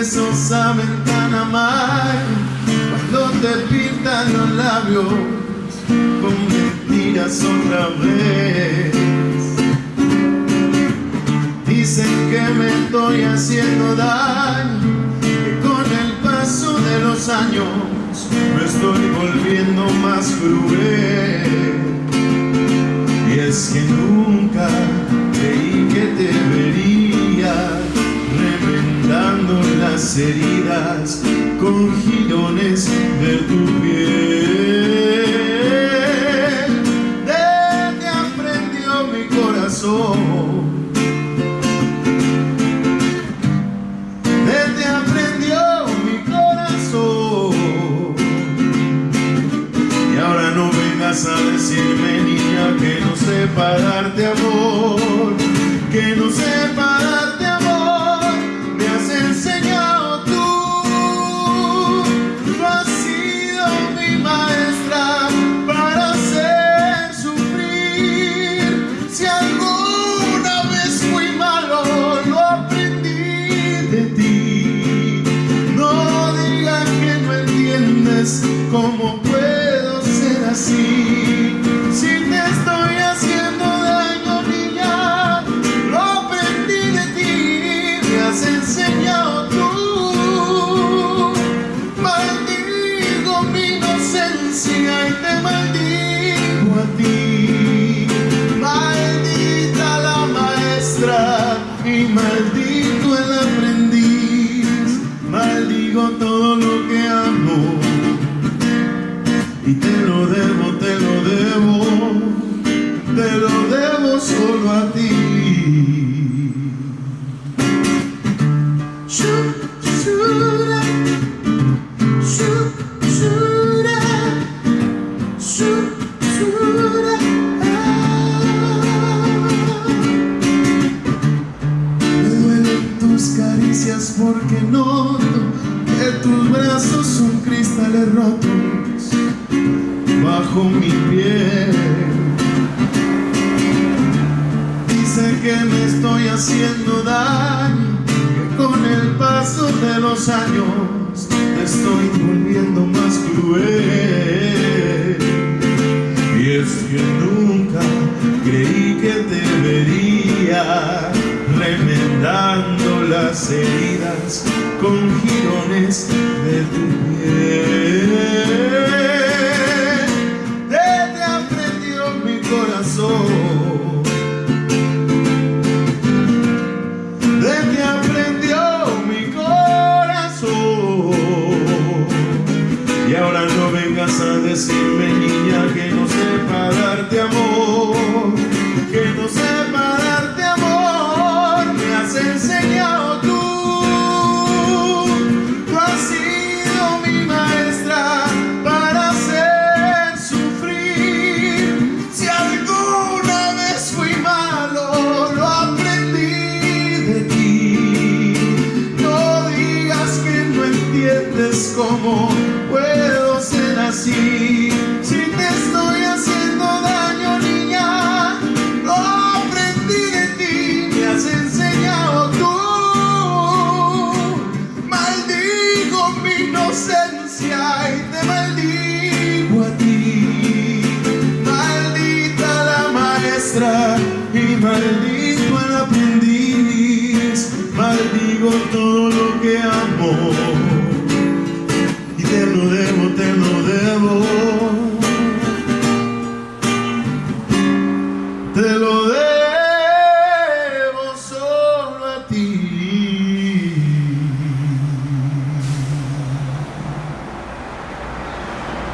Besos saben tan amar cuando te pintan los labios con mentiras otra vez. Dicen que me estoy haciendo daño, los años me estoy volviendo más cruel. Y es que nunca creí que te vería remendando las heridas con girones de tu piel. Decirme, que no sepa darte amor, que no sepa solo a ti. Shu, shura, shu, shura, shu, shura. Me duelen tus caricias porque noto que tus brazos son cristales rotos bajo mi piel. Que me estoy haciendo daño, que con el paso de los años te estoy volviendo más cruel. Y es que nunca creí que te vería remendando las heridas con girones de tu piel. see y te maldigo a ti. Maldita la maestra y maldito el aprendiz. Maldigo todo lo que amo y te lo debo, te lo debo.